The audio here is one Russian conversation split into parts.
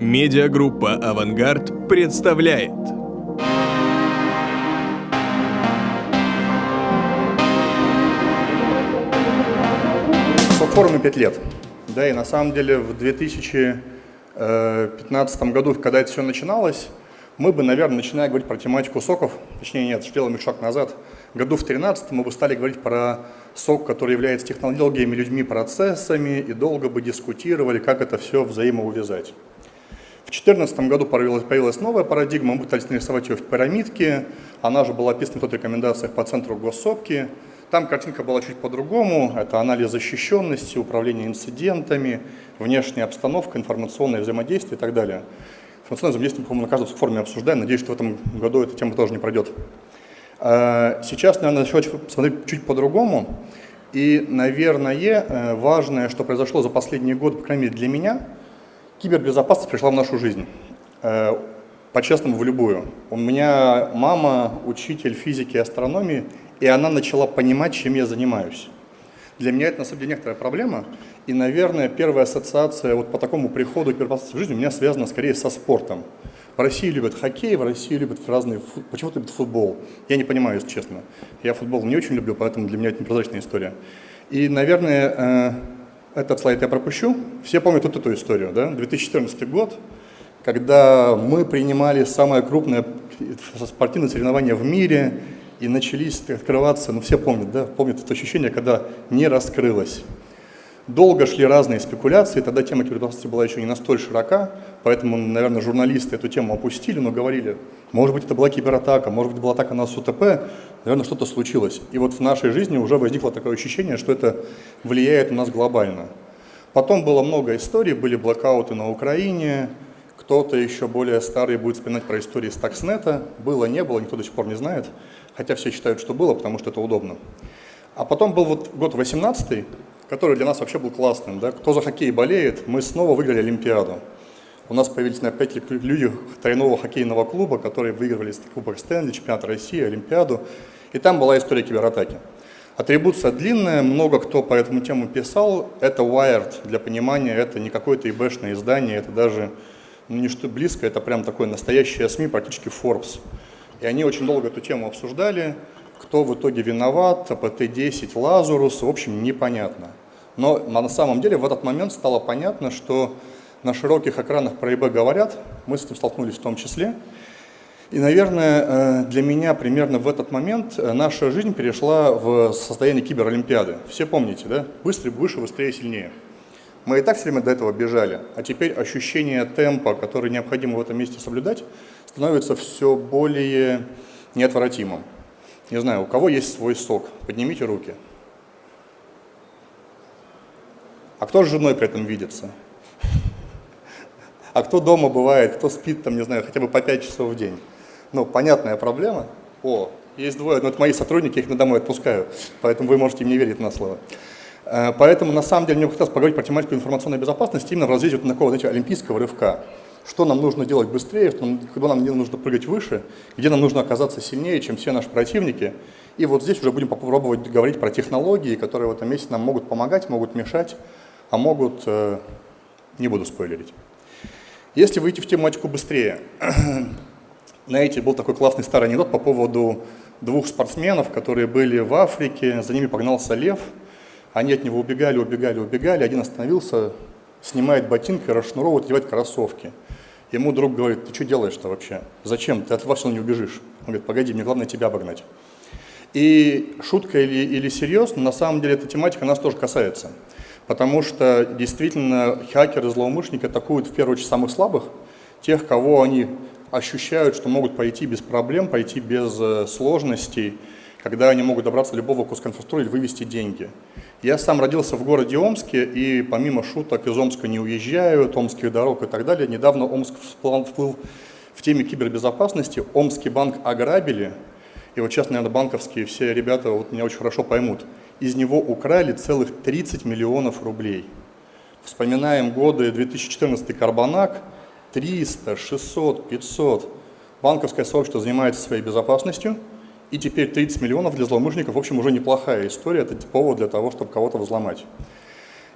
Медиагруппа «Авангард» представляет. Форуме 5 лет. Да, и на самом деле в 2015 году, когда это все начиналось, мы бы, наверное, начиная говорить про тематику соков, точнее нет, сделаем шаг назад, году в 2013 мы бы стали говорить про сок, который является технологиями, людьми, процессами, и долго бы дискутировали, как это все взаимоувязать. В 2014 году появилась, появилась новая парадигма, мы пытались нарисовать ее в пирамидке, она же была описана в рекомендациях по центру госсопки. Там картинка была чуть по-другому, это анализ защищенности, управление инцидентами, внешняя обстановка, информационное взаимодействие и так далее. Информационное взаимодействие, по-моему, на каждом форуме обсуждаем, надеюсь, что в этом году эта тема тоже не пройдет. А, сейчас, наверное, еще посмотреть чуть по-другому. И, наверное, э, важное, что произошло за последние годы, по крайней мере для меня – Кибербезопасность пришла в нашу жизнь, э, по-честному, в любую. У меня мама учитель физики и астрономии, и она начала понимать, чем я занимаюсь. Для меня это, на самом деле, некоторая проблема, и, наверное, первая ассоциация вот по такому приходу к безопасности в жизни у меня связана скорее со спортом. В России любят хоккей, в России любят разные, почему-то любят футбол. Я не понимаю, если честно. Я футбол не очень люблю, поэтому для меня это непрозрачная история. И, наверное, э, этот слайд я пропущу. Все помнят вот эту историю, да? 2014 год, когда мы принимали самое крупное спортивное соревнование в мире, и начались открываться, ну все помнят, да, помнят это ощущение, когда не раскрылось. Долго шли разные спекуляции, тогда тема кибербезопасности была еще не настолько широка, поэтому, наверное, журналисты эту тему опустили, но говорили, может быть, это была кибератака, может быть, была атака на СУТП, наверное, что-то случилось. И вот в нашей жизни уже возникло такое ощущение, что это влияет на нас глобально. Потом было много историй, были блокауты на Украине, кто-то еще более старый будет вспоминать про истории Stuxnet. Было, не было, никто до сих пор не знает, хотя все считают, что было, потому что это удобно. А потом был вот год 18 который для нас вообще был классным. Да? Кто за хоккей болеет, мы снова выиграли Олимпиаду. У нас появились 5 люди тройного хоккейного клуба, которые выигрывали Кубок Стэнли, чемпионат России, Олимпиаду. И там была история кибератаки. Атрибуция длинная, много кто по этому тему писал. Это Wired, для понимания, это не какое-то ИБшное издание, это даже ну, не что близко, это прям такое настоящее СМИ, практически Forbes. И они очень долго эту тему обсуждали. Кто в итоге виноват, АПТ-10, Лазурус, в общем, непонятно. Но на самом деле в этот момент стало понятно, что на широких экранах про ИБ говорят, мы с этим столкнулись в том числе. И, наверное, э, для меня примерно в этот момент э, наша жизнь перешла в состояние киберолимпиады. Все помните, да? Быстрее, выше, быстрее, сильнее. Мы и так все время до этого бежали, а теперь ощущение темпа, который необходимо в этом месте соблюдать, становится все более неотвратимым. Не знаю, у кого есть свой сок? Поднимите руки. А кто с женой при этом видится? А кто дома бывает, кто спит там, не знаю, хотя бы по 5 часов в день? Ну, понятная проблема. О, есть двое, но это мои сотрудники, их на домой отпускаю, поэтому вы можете им не верить на слово. Э, поэтому, на самом деле, мне хотелось поговорить про тематику информационной безопасности именно в разрезе вот такого, знаете, олимпийского рывка что нам нужно делать быстрее, куда нам не нужно прыгать выше, где нам нужно оказаться сильнее, чем все наши противники. И вот здесь уже будем попробовать говорить про технологии, которые в этом месте нам могут помогать, могут мешать, а могут, э, не буду спойлерить. Если выйти в тематику быстрее, знаете, был такой классный старый анекдот по поводу двух спортсменов, которые были в Африке, за ними погнался лев, они от него убегали, убегали, убегали, один остановился, снимает ботинки, расшнуровывает, одевает кроссовки. Ему друг говорит, ты что делаешь-то вообще? Зачем? Ты от вас не убежишь. Он говорит, погоди, мне главное тебя обогнать. И шутка или, или серьезно, на самом деле эта тематика нас тоже касается. Потому что действительно хакеры, злоумышленники атакуют в первую очередь самых слабых, тех, кого они ощущают, что могут пойти без проблем, пойти без э, сложностей, когда они могут добраться до любого куска инфраструктуры или вывести деньги. Я сам родился в городе Омске, и помимо шуток из Омска не уезжаю, омских дорог и так далее, недавно Омск всплыл в теме кибербезопасности. Омский банк ограбили, и вот сейчас, наверное, банковские все ребята вот меня очень хорошо поймут. Из него украли целых 30 миллионов рублей. Вспоминаем годы 2014 Карбонак, 300, 600, 500. Банковское сообщество занимается своей безопасностью – и теперь 30 миллионов для злоумышленников, в общем, уже неплохая история, это повод для того, чтобы кого-то взломать.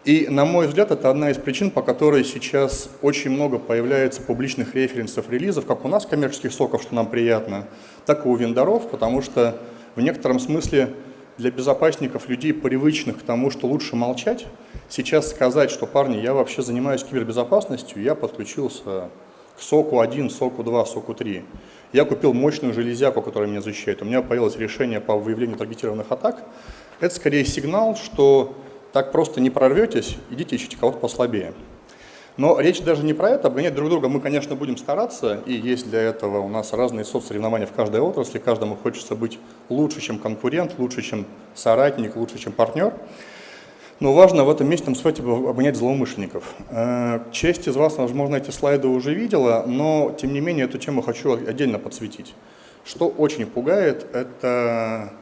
И, на мой взгляд, это одна из причин, по которой сейчас очень много появляется публичных референсов релизов, как у нас коммерческих соков, что нам приятно, так и у вендоров, потому что в некотором смысле для безопасников, людей, привычных к тому, что лучше молчать, сейчас сказать, что, парни, я вообще занимаюсь кибербезопасностью, я подключился к соку 1, соку 2, соку 3. Я купил мощную железяку, которая меня защищает. У меня появилось решение по выявлению таргетированных атак. Это скорее сигнал, что так просто не прорветесь, идите ищите кого-то послабее. Но речь даже не про это, обгонять друг друга мы, конечно, будем стараться, и есть для этого у нас разные соцсоревнования в каждой отрасли, каждому хочется быть лучше, чем конкурент, лучше, чем соратник, лучше, чем партнер. Но важно в этом месте нам сказать обгонять злоумышленников. Э, часть из вас, возможно, эти слайды уже видела, но, тем не менее, эту тему хочу отдельно подсветить. Что очень пугает, это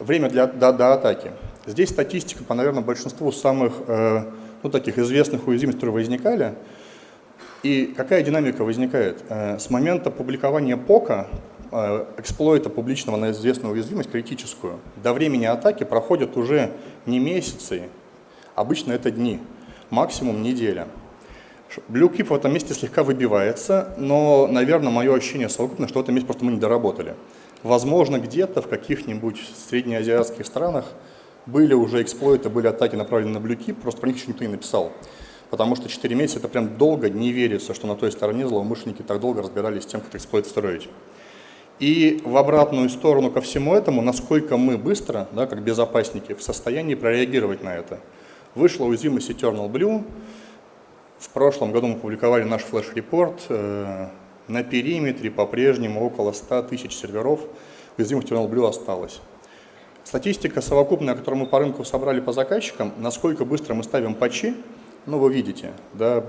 время для, до, до атаки. Здесь статистика по, наверное, большинству самых э, ну, таких известных уязвимостей, которые возникали. И какая динамика возникает? Э, с момента публикования ПОКа, э, эксплойта публичного на известную уязвимость, критическую, до времени атаки проходят уже не месяцы, обычно это дни, максимум неделя. Блюкип в этом месте слегка выбивается, но, наверное, мое ощущение совокупно, что в этом месте просто мы не доработали. Возможно, где-то в каких-нибудь среднеазиатских странах были уже эксплойты, были атаки направлены на блюки, просто про них еще никто не написал. Потому что 4 месяца это прям долго, не верится, что на той стороне злоумышленники так долго разбирались с тем, как эксплойт строить. И в обратную сторону ко всему этому, насколько мы быстро, да, как безопасники, в состоянии прореагировать на это. Вышла уязвимость Eternal Blue. В прошлом году мы публиковали наш флеш-репорт. Э, на периметре по-прежнему около 100 тысяч серверов уязвимых Eternal Blue осталось. Статистика совокупная, которую мы по рынку собрали по заказчикам, насколько быстро мы ставим патчи, ну вы видите, да,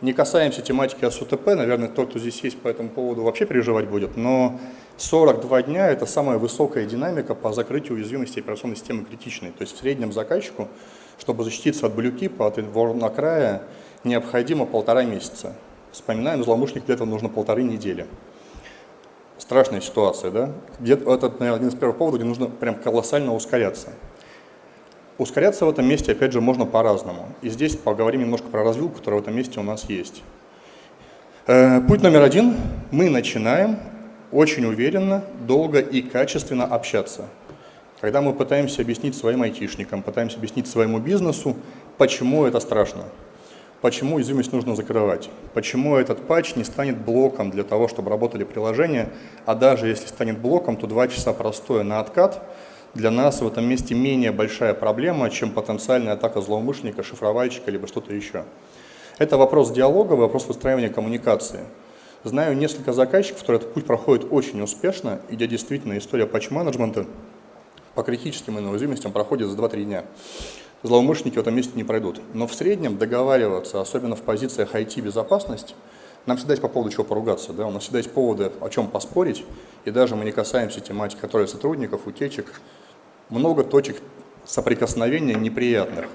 не касаемся тематики СУТП, наверное, тот, кто здесь есть по этому поводу, вообще переживать будет, но 42 дня – это самая высокая динамика по закрытию уязвимости операционной системы критичной. То есть в среднем заказчику, чтобы защититься от блюкипа, от ворнакрая, необходимо полтора месяца. Вспоминаем, злоумышленник для этого нужно полторы недели страшная ситуация, да? Где это, наверное, один из первых поводов, где нужно прям колоссально ускоряться. Ускоряться в этом месте, опять же, можно по-разному. И здесь поговорим немножко про развилку, которая в этом месте у нас есть. Э, путь номер один. Мы начинаем очень уверенно, долго и качественно общаться. Когда мы пытаемся объяснить своим айтишникам, пытаемся объяснить своему бизнесу, почему это страшно почему уязвимость нужно закрывать, почему этот патч не станет блоком для того, чтобы работали приложения, а даже если станет блоком, то 2 часа простое на откат для нас в этом месте менее большая проблема, чем потенциальная атака злоумышленника, шифровальщика, либо что-то еще. Это вопрос диалога, вопрос выстраивания коммуникации. Знаю несколько заказчиков, которые этот путь проходят очень успешно, и где действительно история патч-менеджмента по критическим уязвимостям проходит за 2-3 дня злоумышленники в этом месте не пройдут. Но в среднем договариваться, особенно в позициях IT-безопасности, нам всегда есть по поводу чего поругаться, да? у нас всегда есть поводы, о чем поспорить, и даже мы не касаемся тематики которые сотрудников, утечек, много точек соприкосновения неприятных.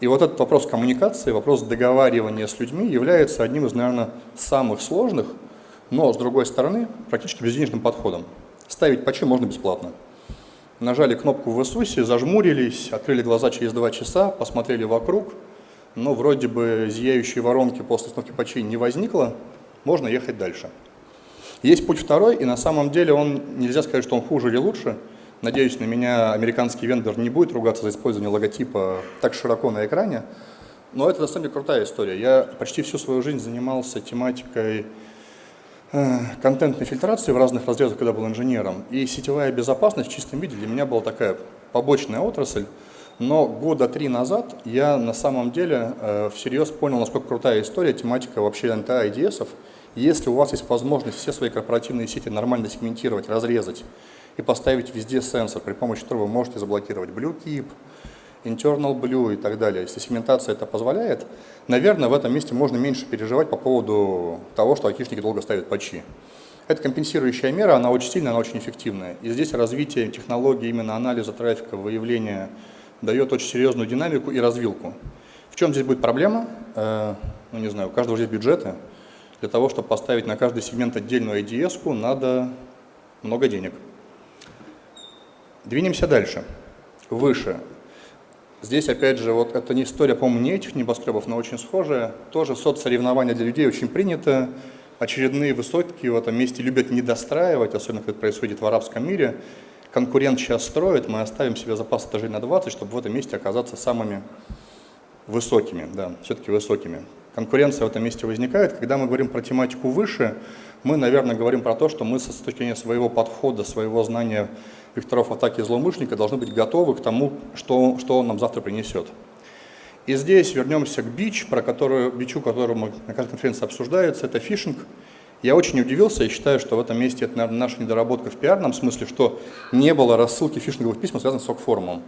И вот этот вопрос коммуникации, вопрос договаривания с людьми является одним из, наверное, самых сложных, но, с другой стороны, практически безденежным подходом. Ставить патчи можно бесплатно нажали кнопку в Иисусе, зажмурились, открыли глаза через два часа, посмотрели вокруг, но вроде бы зияющей воронки после установки патчей не возникло, можно ехать дальше. Есть путь второй, и на самом деле он, нельзя сказать, что он хуже или лучше. Надеюсь, на меня американский вендор не будет ругаться за использование логотипа так широко на экране. Но это на самом деле крутая история. Я почти всю свою жизнь занимался тематикой контентной фильтрации в разных разрезах, когда был инженером. И сетевая безопасность в чистом виде для меня была такая побочная отрасль. Но года три назад я на самом деле э, всерьез понял, насколько крутая история, тематика вообще НТА и IDS. Если у вас есть возможность все свои корпоративные сети нормально сегментировать, разрезать и поставить везде сенсор, при помощи которого вы можете заблокировать BlueKeep, internal blue и так далее. Если сегментация это позволяет, наверное, в этом месте можно меньше переживать по поводу того, что айтишники долго ставят патчи. Это компенсирующая мера, она очень сильная, она очень эффективная. И здесь развитие технологии именно анализа трафика, выявления дает очень серьезную динамику и развилку. В чем здесь будет проблема? Э, ну, не знаю, у каждого есть бюджеты. Для того, чтобы поставить на каждый сегмент отдельную IDS, надо много денег. Двинемся дальше, выше. Здесь, опять же, вот это не история, по-моему, не этих небоскребов, но очень схожая. Тоже соцсоревнования для людей очень принято. Очередные высотки в этом месте любят не достраивать, особенно когда это происходит в арабском мире. Конкурент сейчас строит, мы оставим себе запас этажей на 20, чтобы в этом месте оказаться самыми высокими, да, все-таки высокими. Конкуренция в этом месте возникает. Когда мы говорим про тематику выше, мы, наверное, говорим про то, что мы с точки зрения своего подхода, своего знания векторов атаки злоумышленника должны быть готовы к тому, что, что он нам завтра принесет. И здесь вернемся к бич, про которую, бичу, который мы на каждой конференции обсуждается, это фишинг. Я очень удивился и считаю, что в этом месте это, наверное, наша недоработка в пиарном смысле, что не было рассылки фишинговых писем, связанных с ок-форумом.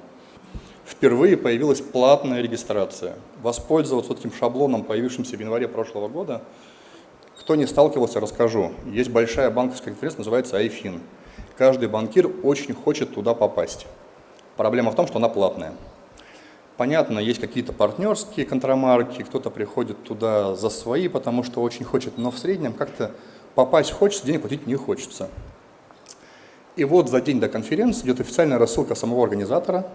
Впервые появилась платная регистрация. Воспользоваться вот этим шаблоном, появившимся в январе прошлого года – кто не сталкивался, расскажу. Есть большая банковская конференция, называется iFin. Каждый банкир очень хочет туда попасть. Проблема в том, что она платная. Понятно, есть какие-то партнерские контрамарки, кто-то приходит туда за свои, потому что очень хочет, но в среднем как-то попасть хочется, денег платить не хочется. И вот за день до конференции идет официальная рассылка самого организатора,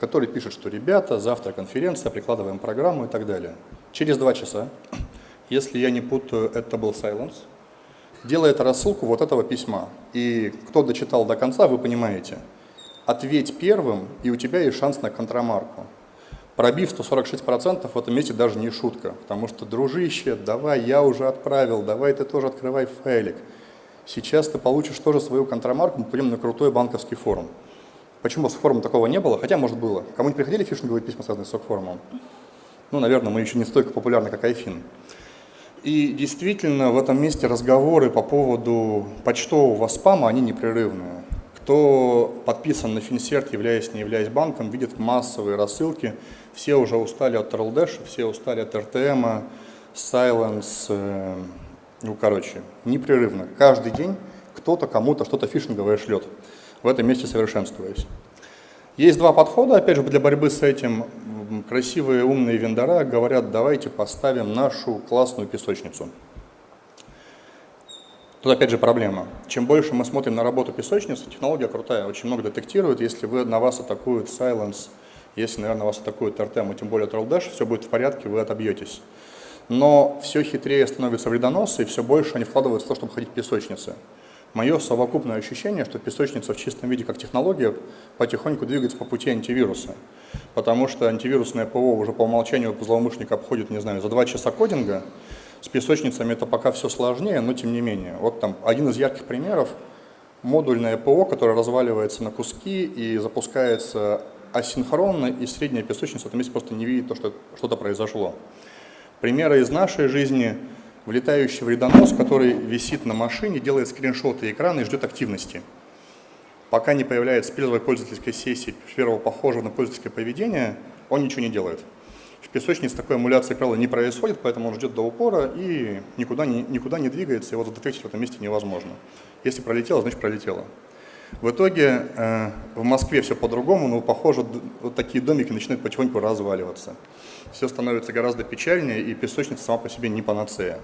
который пишет, что ребята, завтра конференция, прикладываем программу и так далее. Через два часа если я не путаю, это был Silence, делает рассылку вот этого письма. И кто дочитал до конца, вы понимаете. Ответь первым, и у тебя есть шанс на контрамарку. Пробив 146% в этом месте даже не шутка, потому что, дружище, давай, я уже отправил, давай ты тоже открывай файлик. Сейчас ты получишь тоже свою контрамарку, мы пойдем на крутой банковский форум. Почему с форумом такого не было? Хотя, может, было. Кому-нибудь приходили фишинговые письма, связанные с форумом? Ну, наверное, мы еще не столько популярны, как Айфин. И действительно, в этом месте разговоры по поводу почтового спама, они непрерывные. Кто подписан на Финсерт, являясь, не являясь банком, видит массовые рассылки. Все уже устали от TRLDash, все устали от RTM, Silence, э, ну, короче, непрерывно. Каждый день кто-то кому-то что-то фишинговое шлет, в этом месте совершенствуясь. Есть два подхода, опять же, для борьбы с этим красивые умные вендора говорят, давайте поставим нашу классную песочницу. Тут опять же проблема. Чем больше мы смотрим на работу песочницы, технология крутая, очень много детектирует. Если вы, на вас атакует Silence, если, наверное, вас атакует RTM, и тем более Troll все будет в порядке, вы отобьетесь. Но все хитрее становятся вредоносы, и все больше они вкладываются в то, чтобы ходить в песочницы. Мое совокупное ощущение, что песочница в чистом виде как технология потихоньку двигается по пути антивируса. Потому что антивирусное ПО уже по умолчанию злоумышленник обходит, не знаю, за два часа кодинга. С песочницами это пока все сложнее, но тем не менее. Вот там один из ярких примеров – модульное ПО, которое разваливается на куски и запускается асинхронно, и средняя песочница в этом месте просто не видит то, что что-то произошло. Примеры из нашей жизни – влетающий вредонос, который висит на машине, делает скриншоты экрана и ждет активности. Пока не появляется первой пользовательской сессии, первого похожего на пользовательское поведение, он ничего не делает. В песочнице такой эмуляции, правила, не происходит, поэтому он ждет до упора и никуда не, никуда не двигается, его задетектить в этом месте невозможно. Если пролетело, значит пролетело. В итоге э, в Москве все по-другому, но, похоже, вот такие домики начинают потихоньку разваливаться. Все становится гораздо печальнее, и песочница сама по себе не панацея.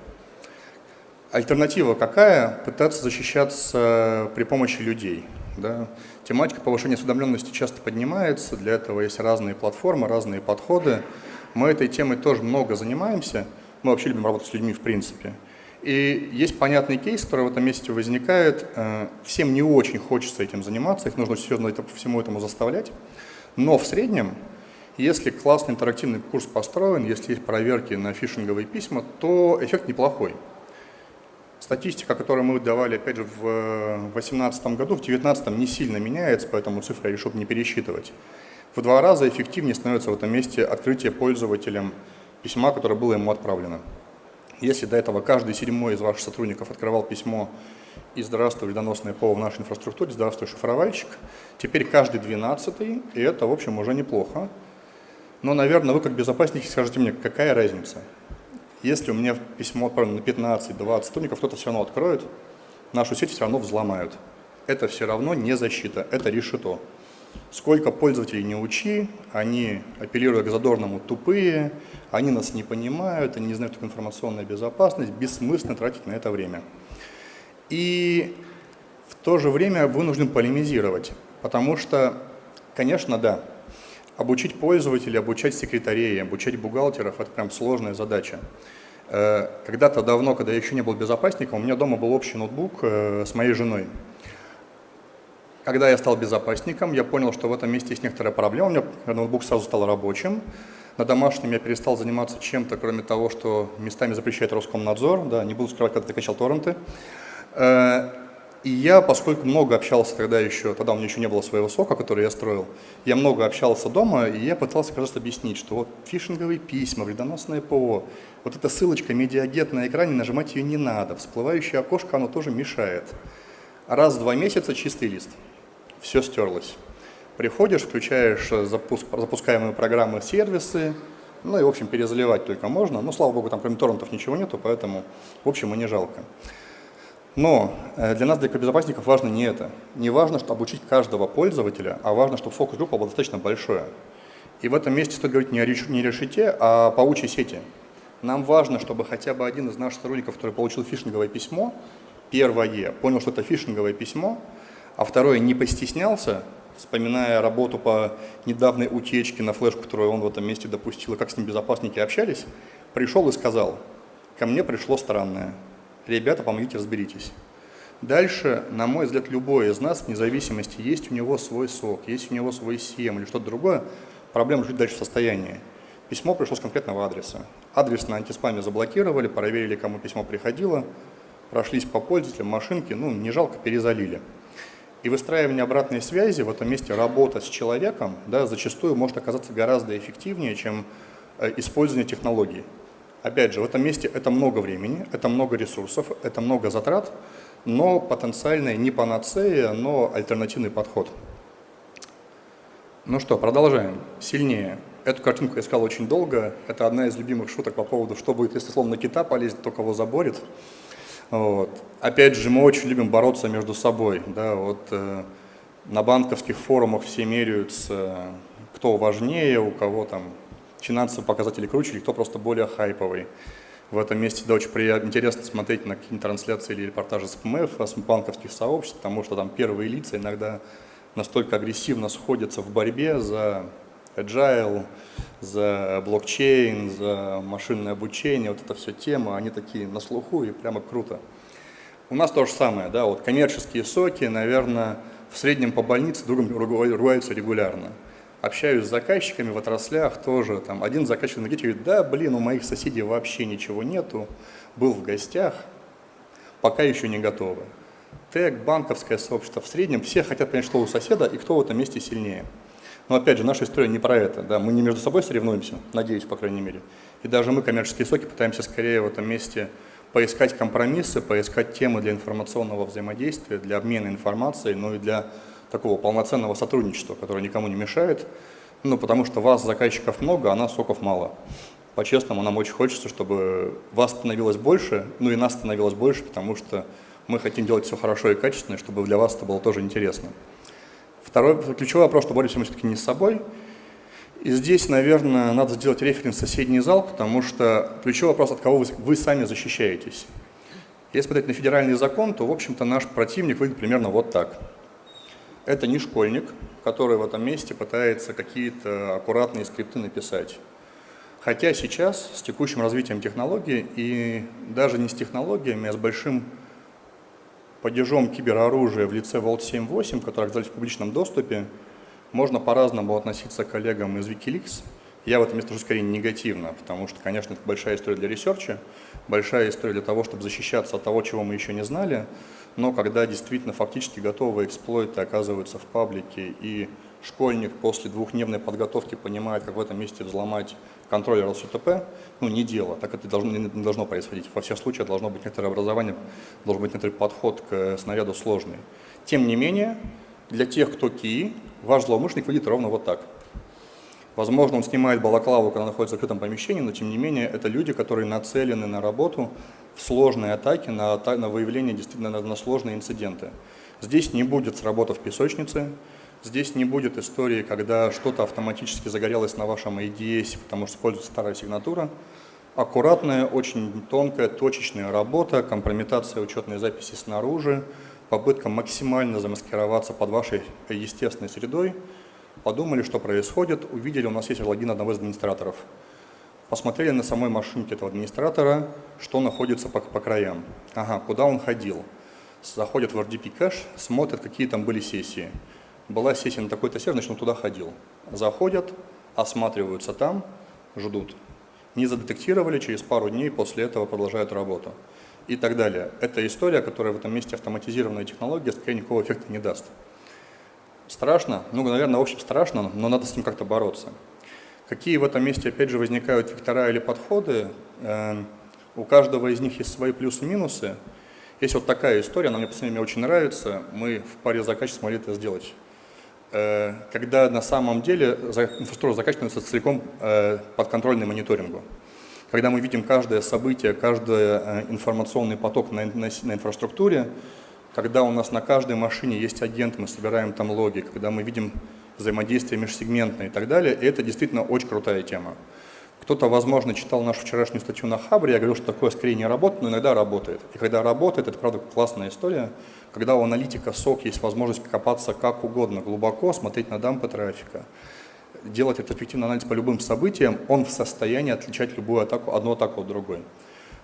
Альтернатива какая? Пытаться защищаться при помощи людей. Да? Тематика повышения осведомленности часто поднимается, для этого есть разные платформы, разные подходы. Мы этой темой тоже много занимаемся, мы вообще любим работать с людьми в принципе. И есть понятный кейс, который в этом месте возникает. Э, всем не очень хочется этим заниматься, их нужно серьезно всему этому заставлять. Но в среднем, если классный интерактивный курс построен, если есть проверки на фишинговые письма, то эффект неплохой. Статистика, которую мы давали, опять же, в 2018 году, в 2019 не сильно меняется, поэтому цифры я решил не пересчитывать. В два раза эффективнее становится в этом месте открытие пользователям письма, которое было ему отправлено. Если до этого каждый седьмой из ваших сотрудников открывал письмо и «Здравствуй, вредоносное ПО в нашей инфраструктуре», «Здравствуй, шифровальщик», теперь каждый двенадцатый, и это, в общем, уже неплохо. Но, наверное, вы как безопасники скажете мне, какая разница? Если у меня письмо отправлено на 15-20 сотрудников, кто-то все равно откроет, нашу сеть все равно взломают. Это все равно не защита, это решето. Сколько пользователей не учи, они, апеллируя к задорному, тупые, они нас не понимают, они не знают, что информационная безопасность, бессмысленно тратить на это время. И в то же время вынужден полемизировать, потому что, конечно, да, Обучить пользователей, обучать секретарей, обучать бухгалтеров – это прям сложная задача. Э, когда-то давно, когда я еще не был безопасником, у меня дома был общий ноутбук э, с моей женой. Когда я стал безопасником, я понял, что в этом месте есть некоторая проблема. У меня ноутбук сразу стал рабочим. На домашнем я перестал заниматься чем-то, кроме того, что местами запрещает Роскомнадзор. Да, не буду скрывать, когда ты качал торренты. Э, и я, поскольку много общался тогда еще, тогда у меня еще не было своего сока, который я строил, я много общался дома, и я пытался раз объяснить, что вот фишинговые письма, вредоносное ПО, вот эта ссылочка медиагет на экране, нажимать ее не надо, всплывающее окошко, оно тоже мешает. Раз в два месяца чистый лист, все стерлось. Приходишь, включаешь запуск, запускаемые программы, сервисы, ну и, в общем, перезаливать только можно. Ну, слава богу, там кроме торрентов ничего нету, поэтому, в общем, и не жалко. Но э, для нас, для безопасников, важно не это. Не важно, что обучить каждого пользователя, а важно, чтобы фокус-группа была достаточно большая. И в этом месте стоит говорить не о, решите, а о паучьей сети. Нам важно, чтобы хотя бы один из наших сотрудников, который получил фишинговое письмо, первое, понял, что это фишинговое письмо, а второе, не постеснялся, вспоминая работу по недавней утечке на флешку, которую он в этом месте допустил, и как с ним безопасники общались, пришел и сказал, ко мне пришло странное, ребята, помогите, разберитесь. Дальше, на мой взгляд, любой из нас, вне зависимости, есть у него свой сок, есть у него свой SEM или что-то другое, проблема жить дальше в состоянии. Письмо пришло с конкретного адреса. Адрес на антиспаме заблокировали, проверили, кому письмо приходило, прошлись по пользователям, машинки, ну, не жалко, перезалили. И выстраивание обратной связи в этом месте, работа с человеком, да, зачастую может оказаться гораздо эффективнее, чем э, использование технологий. Опять же, в этом месте это много времени, это много ресурсов, это много затрат, но потенциальная не панацея, но альтернативный подход. Ну что, продолжаем. Сильнее. Эту картинку я искал очень долго. Это одна из любимых шуток по поводу, что будет, если словно кита полезет, то кого заборет. Вот. Опять же, мы очень любим бороться между собой. Да, вот, э, на банковских форумах все меряются, кто важнее, у кого там финансовые показатели круче, или кто просто более хайповый. В этом месте да, очень интересно смотреть на какие-нибудь трансляции или репортажи с ПМФ, с банковских сообществ, потому что там первые лица иногда настолько агрессивно сходятся в борьбе за agile, за блокчейн, за машинное обучение, вот это все тема, они такие на слуху и прямо круто. У нас то же самое, да, вот коммерческие соки, наверное, в среднем по больнице другом ругаются регулярно общаюсь с заказчиками в отраслях тоже, там один заказчик энергетики говорит, да, блин, у моих соседей вообще ничего нету, был в гостях, пока еще не готовы. ТЭК, банковское сообщество в среднем, все хотят понять, что у соседа и кто в этом месте сильнее. Но опять же, наша история не про это, да, мы не между собой соревнуемся, надеюсь, по крайней мере. И даже мы, коммерческие соки, пытаемся скорее в этом месте поискать компромиссы, поискать темы для информационного взаимодействия, для обмена информацией, ну и для такого полноценного сотрудничества, которое никому не мешает, ну, потому что вас, заказчиков, много, а нас, соков, мало. По-честному, нам очень хочется, чтобы вас становилось больше, ну и нас становилось больше, потому что мы хотим делать все хорошо и качественно, чтобы для вас это было тоже интересно. Второй ключевой вопрос, что боремся мы все-таки не с собой. И здесь, наверное, надо сделать референс в соседний зал, потому что ключевой вопрос, от кого вы, вы сами защищаетесь. Если смотреть на федеральный закон, то, в общем-то, наш противник выглядит примерно вот так – это не школьник, который в этом месте пытается какие-то аккуратные скрипты написать. Хотя сейчас с текущим развитием технологий и даже не с технологиями, а с большим падежом кибероружия в лице Vault 7.8, который оказались в публичном доступе, можно по-разному относиться к коллегам из Wikileaks. Я в этом месте скорее негативно, потому что, конечно, это большая история для ресерча, большая история для того, чтобы защищаться от того, чего мы еще не знали, но когда действительно фактически готовые эксплойты оказываются в паблике, и школьник после двухдневной подготовки понимает, как в этом месте взломать контроллер LCTP, ну, не дело, так это должно, не должно происходить. Во всех случаях должно быть некоторое образование, должен быть некоторый подход к снаряду сложный. Тем не менее, для тех, кто КИИ, ваш злоумышленник выглядит ровно вот так. Возможно, он снимает балаклаву, когда находится в закрытом помещении, но тем не менее это люди, которые нацелены на работу в сложные атаки, на, на выявление действительно на, на сложные инциденты. Здесь не будет сработав песочницы, здесь не будет истории, когда что-то автоматически загорелось на вашем IDS, потому что используется старая сигнатура. Аккуратная, очень тонкая, точечная работа, компрометация учетной записи снаружи, попытка максимально замаскироваться под вашей естественной средой, подумали, что происходит, увидели, у нас есть логин одного из администраторов. Посмотрели на самой машинке этого администратора, что находится по, по краям. Ага, куда он ходил. Заходят в RDP кэш, смотрят, какие там были сессии. Была сессия на такой-то сервер, значит, он туда ходил. Заходят, осматриваются там, ждут. Не задетектировали, через пару дней после этого продолжают работу. И так далее. Это история, которая в этом месте автоматизированная технология, скорее никакого эффекта не даст. Страшно? Ну, наверное, в общем страшно, но надо с ним как-то бороться. Какие в этом месте, опять же, возникают вектора или подходы? Эм, у каждого из них есть свои плюсы и минусы. Есть вот такая история, она мне по мне очень нравится. Мы в паре заказчиков смогли это сделать. Э, когда на самом деле инфраструктура закачивается целиком э, подконтрольной мониторингу. Когда мы видим каждое событие, каждый э, информационный поток на инфраструктуре, когда у нас на каждой машине есть агент, мы собираем там логи, когда мы видим взаимодействие межсегментное и так далее, и это действительно очень крутая тема. Кто-то, возможно, читал нашу вчерашнюю статью на Хабре, я говорил, что такое скорее не работает, но иногда работает. И когда работает, это, правда, классная история, когда у аналитика СОК есть возможность копаться как угодно, глубоко, смотреть на дампы трафика, делать этот эффективный анализ по любым событиям, он в состоянии отличать любую атаку, одну атаку от другой.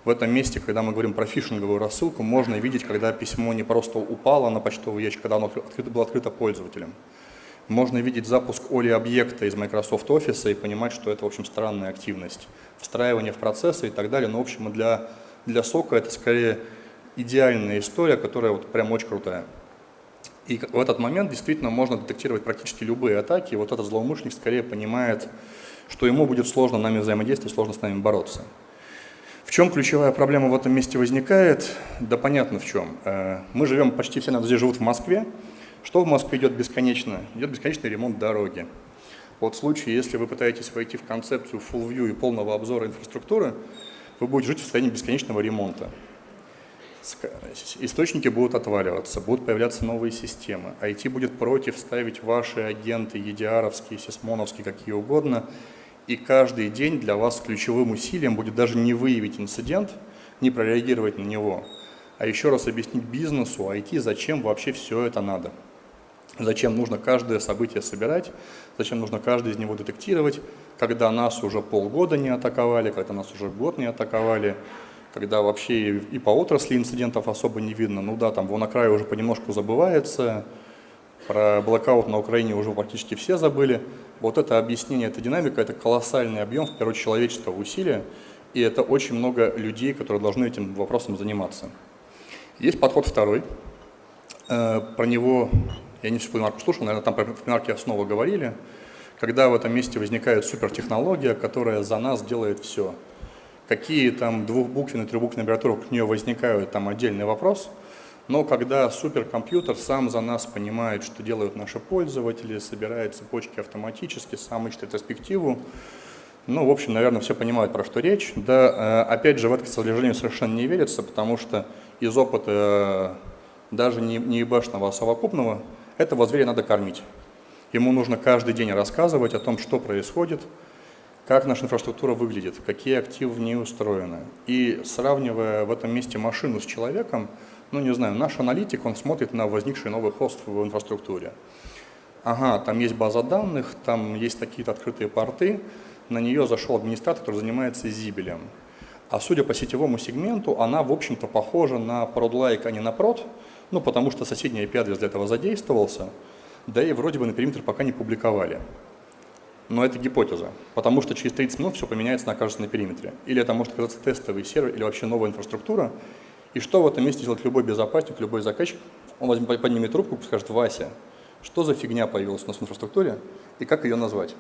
В этом месте, когда мы говорим про фишинговую рассылку, можно видеть, когда письмо не просто упало на почтовый ящик, когда оно открыто, было открыто пользователем. Можно видеть запуск Оли объекта из Microsoft Office и понимать, что это, в общем, странная активность. Встраивание в процессы и так далее. Но, в общем, для, для сока это скорее идеальная история, которая вот прям очень крутая. И в этот момент действительно можно детектировать практически любые атаки. И вот этот злоумышленник скорее понимает, что ему будет сложно нами взаимодействовать, сложно с нами бороться. В чем ключевая проблема в этом месте возникает? Да понятно в чем. Э, мы живем, почти все здесь живут в Москве. Что в Москве идет бесконечно? Идет бесконечный ремонт дороги. Вот в случае, если вы пытаетесь войти в концепцию full view и полного обзора инфраструктуры, вы будете жить в состоянии бесконечного ремонта. Источники будут отваливаться, будут появляться новые системы. IT будет против ставить ваши агенты, EDR-овские, сисмоновские, какие угодно – и каждый день для вас ключевым усилием будет даже не выявить инцидент, не прореагировать на него, а еще раз объяснить бизнесу, IT, зачем вообще все это надо. Зачем нужно каждое событие собирать, зачем нужно каждый из него детектировать, когда нас уже полгода не атаковали, когда нас уже год не атаковали, когда вообще и по отрасли инцидентов особо не видно. Ну да, там вон крае уже понемножку забывается, про блокаут на Украине уже практически все забыли. Вот это объяснение, эта динамика, это колоссальный объем, в первую очередь, человеческого усилия, и это очень много людей, которые должны этим вопросом заниматься. Есть подход второй. Э, про него я не всю пленарку слушал, наверное, там про пленарке основы говорили. Когда в этом месте возникает супертехнология, которая за нас делает все. Какие там двухбуквенные, трехбуквенные аббревиатуры к нее возникают, там отдельный вопрос – но когда суперкомпьютер сам за нас понимает, что делают наши пользователи, собирает цепочки автоматически, сам ищет ретроспективу, ну, в общем, наверное, все понимают, про что речь. Да, э, опять же, в это, к сожалению, совершенно не верится, потому что из опыта э, даже не, не ебашного, а совокупного, этого зверя надо кормить. Ему нужно каждый день рассказывать о том, что происходит, как наша инфраструктура выглядит, какие активы в ней устроены. И сравнивая в этом месте машину с человеком, ну не знаю, наш аналитик, он смотрит на возникший новый хост в инфраструктуре. Ага, там есть база данных, там есть какие-то открытые порты, на нее зашел администратор, который занимается зибелем. А судя по сетевому сегменту, она, в общем-то, похожа на ProdLike, а не на Prod, ну, потому что соседний IP-адрес для этого задействовался, да и вроде бы на периметр пока не публиковали. Но это гипотеза, потому что через 30 минут все поменяется окажется на периметре. Или это может оказаться тестовый сервер, или вообще новая инфраструктура, и что в этом месте делает любой безопасник, любой заказчик? Он возьмет, поднимет трубку и скажет, Вася, что за фигня появилась у нас в инфраструктуре и как ее назвать?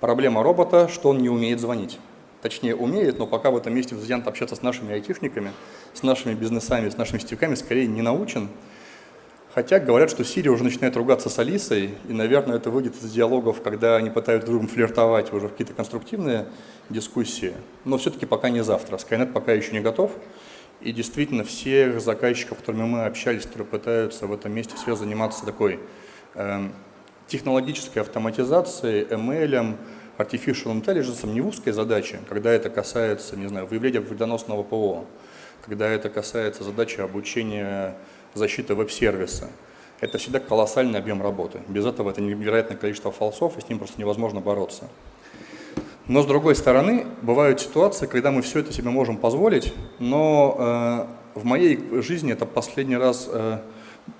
Проблема робота, что он не умеет звонить. Точнее, умеет, но пока в этом месте взгляд общаться с нашими айтишниками, с нашими бизнесами, с нашими сетевиками скорее не научен. Хотя говорят, что Сирия уже начинает ругаться с Алисой, и, наверное, это выйдет из диалогов, когда они пытаются друг другом флиртовать уже в какие-то конструктивные дискуссии. Но все-таки пока не завтра. Skynet пока еще не готов. И действительно всех заказчиков, с которыми мы общались, которые пытаются в этом месте все заниматься такой э, технологической автоматизацией, ML, artificial intelligence, не узкой задачи, когда это касается, не знаю, выявления вредоносного ПО, когда это касается задачи обучения защиты веб-сервиса. это всегда колоссальный объем работы. Без этого это невероятное количество фалсов, и с ним просто невозможно бороться. Но с другой стороны, бывают ситуации, когда мы все это себе можем позволить, но э, в моей жизни это последний раз, э,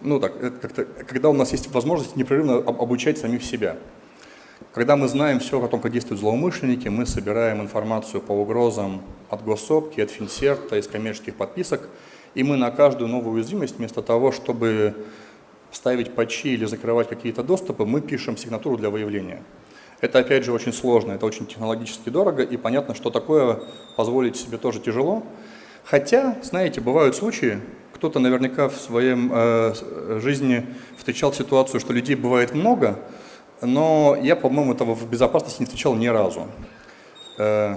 ну так, как-то, когда у нас есть возможность непрерывно обучать самих себя. Когда мы знаем все о том, как действуют злоумышленники, мы собираем информацию по угрозам от госсопки, от финсерта, из коммерческих подписок, и мы на каждую новую уязвимость, вместо того, чтобы ставить патчи или закрывать какие-то доступы, мы пишем сигнатуру для выявления. Это, опять же, очень сложно, это очень технологически дорого, и понятно, что такое позволить себе тоже тяжело. Хотя, знаете, бывают случаи, кто-то наверняка в своем э, жизни встречал ситуацию, что людей бывает много, но я, по-моему, этого в безопасности не встречал ни разу. Э,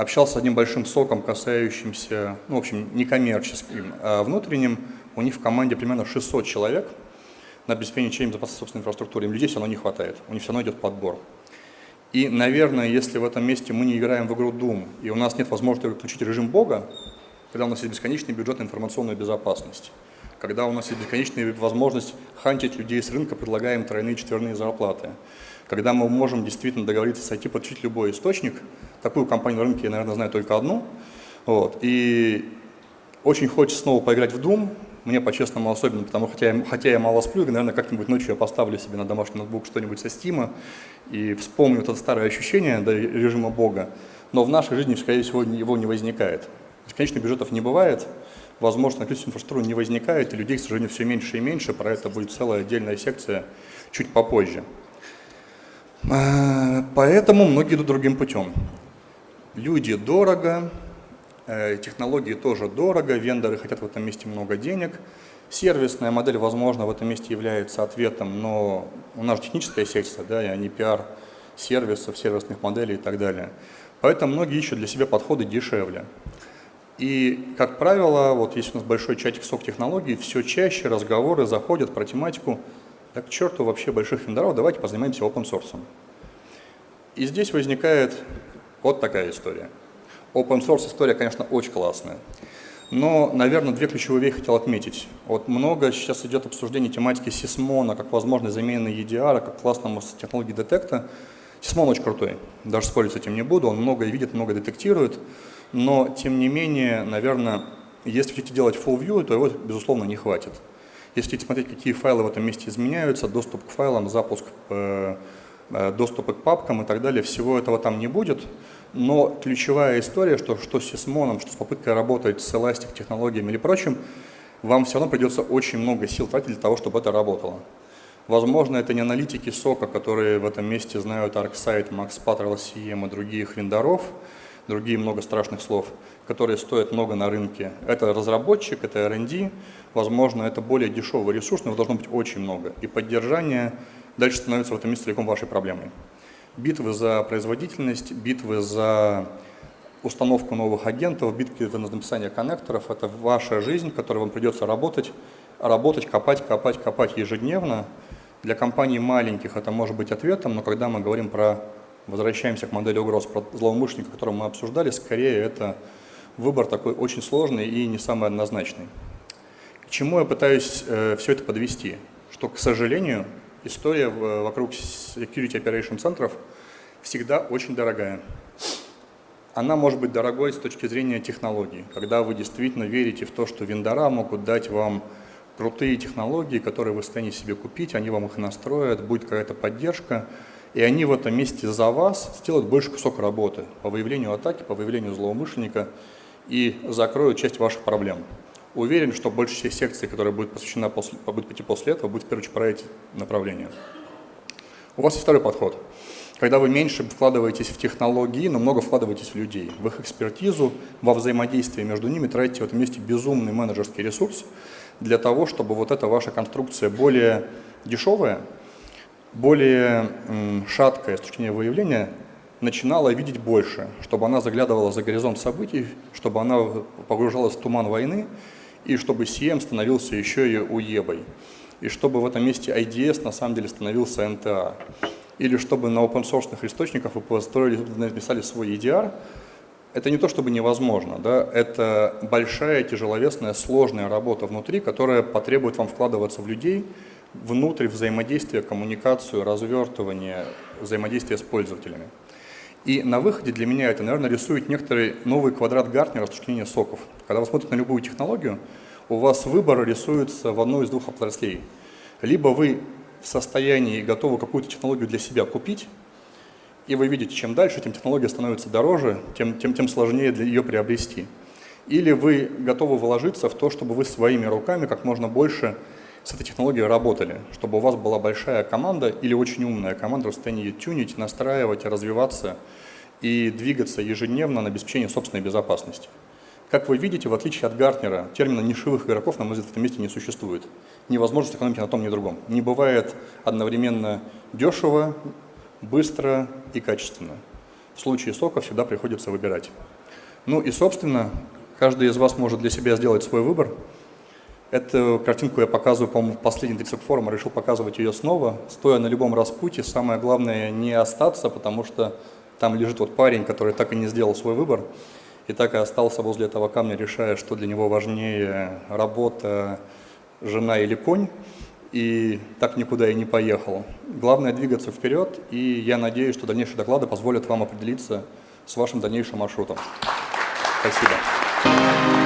общался с одним большим соком, касающимся, ну, в общем, некоммерческим, а внутренним. У них в команде примерно 600 человек – на обеспечение безопасности собственной инфраструктуры. Им людей все равно не хватает, у них все равно идет подбор. И, наверное, если в этом месте мы не играем в игру Doom, и у нас нет возможности включить режим Бога, когда у нас есть бесконечный бюджет на информационную безопасность, когда у нас есть бесконечная возможность хантить людей с рынка, предлагаем тройные четверные зарплаты, когда мы можем действительно договориться сойти, подключить любой источник, такую компанию на рынке я, наверное, знаю только одну, вот, и очень хочется снова поиграть в Doom, мне по-честному особенно, потому хотя я, хотя я мало сплю, наверное, как-нибудь ночью я поставлю себе на домашний ноутбук что-нибудь со Стима и вспомню это старое ощущение до режима Бога. Но в нашей жизни, скорее всего, его не возникает. Бесконечных бюджетов не бывает, возможно, количество инфраструктуры не возникает, и людей, к сожалению, все меньше и меньше. Про это будет целая отдельная секция чуть попозже. А, поэтому многие идут другим путем. Люди дорого, Э, технологии тоже дорого, вендоры хотят в этом месте много денег. Сервисная модель, возможно, в этом месте является ответом, но у нас же техническая секция, да, а не пиар сервисов, сервисных моделей и так далее. Поэтому многие ищут для себя подходы дешевле. И, как правило, вот есть у нас большой чатик сок технологий, все чаще разговоры заходят про тематику, так к черту вообще больших вендоров, давайте позанимаемся open source. И здесь возникает вот такая история – Open source история, конечно, очень классная. Но, наверное, две ключевые вещи хотел отметить. Вот много сейчас идет обсуждение тематики Сисмона как возможной замены EDR, как классного технологии детекта. Сисмон очень крутой, даже спорить с этим не буду, он многое видит, много детектирует, но, тем не менее, наверное, если хотите делать full view, то его, безусловно, не хватит. Если смотреть, какие файлы в этом месте изменяются, доступ к файлам, запуск, э, э, доступы к папкам и так далее, всего этого там не будет. Но ключевая история, что, что с Сисмоном, что с попыткой работать с Elastic технологиями или прочим, вам все равно придется очень много сил тратить для того, чтобы это работало. Возможно, это не аналитики сока, которые в этом месте знают ArcSight, MaxPatrol, CM и других вендоров, другие много страшных слов, которые стоят много на рынке. Это разработчик, это R&D, возможно, это более дешевый ресурс, но его должно быть очень много. И поддержание дальше становится в этом месте целиком вашей проблемой битвы за производительность, битвы за установку новых агентов, битвы за написание коннекторов – это ваша жизнь, в которой вам придется работать, работать, копать, копать, копать ежедневно. Для компаний маленьких это может быть ответом, но когда мы говорим про, возвращаемся к модели угроз, злоумышленника, которую мы обсуждали, скорее это выбор такой очень сложный и не самый однозначный. К чему я пытаюсь э, все это подвести? Что, к сожалению, история вокруг Security Operation центров всегда очень дорогая. Она может быть дорогой с точки зрения технологий, когда вы действительно верите в то, что вендора могут дать вам крутые технологии, которые вы станете себе купить, они вам их настроят, будет какая-то поддержка, и они в этом месте за вас сделают больше кусок работы по выявлению атаки, по выявлению злоумышленника и закроют часть ваших проблем. Уверен, что больше всех секций, которая будет посвящена после, будет пойти после этого, будет в первую очередь про эти направления. У вас есть второй подход. Когда вы меньше вкладываетесь в технологии, но много вкладываетесь в людей, в их экспертизу, во взаимодействие между ними, тратите в этом месте безумный менеджерский ресурс для того, чтобы вот эта ваша конструкция более дешевая, более шаткая с точки зрения выявления, начинала видеть больше, чтобы она заглядывала за горизонт событий, чтобы она погружалась в туман войны, и чтобы CM становился еще и уебой. И чтобы в этом месте IDS на самом деле становился NTA. Или чтобы на open source источниках вы построили, написали свой EDR. Это не то чтобы невозможно, да? это большая, тяжеловесная, сложная работа внутри, которая потребует вам вкладываться в людей, внутрь взаимодействия, коммуникацию, развертывание, взаимодействие с пользователями. И на выходе для меня это, наверное, рисует некоторый новый квадрат Гартнера зрения соков. Когда вы смотрите на любую технологию, у вас выбор рисуется в одной из двух отраслей. Либо вы в состоянии готовы какую-то технологию для себя купить, и вы видите, чем дальше, тем технология становится дороже, тем, тем, тем сложнее для ее приобрести. Или вы готовы вложиться в то, чтобы вы своими руками как можно больше с этой технологией работали, чтобы у вас была большая команда или очень умная команда в состоянии ее тюнить, настраивать, развиваться и двигаться ежедневно на обеспечение собственной безопасности. Как вы видите, в отличие от Гартнера, термина нишевых игроков, на мой в этом месте не существует. Невозможно сэкономить на том, ни другом. Не бывает одновременно дешево, быстро и качественно. В случае сока всегда приходится выбирать. Ну и, собственно, каждый из вас может для себя сделать свой выбор. Эту картинку я показываю, по-моему, в последний 30 форума, решил показывать ее снова. Стоя на любом распутье, самое главное не остаться, потому что там лежит вот парень, который так и не сделал свой выбор, и так и остался возле этого камня, решая, что для него важнее работа, жена или конь и так никуда и не поехал. Главное двигаться вперед, и я надеюсь, что дальнейшие доклады позволят вам определиться с вашим дальнейшим маршрутом. Спасибо.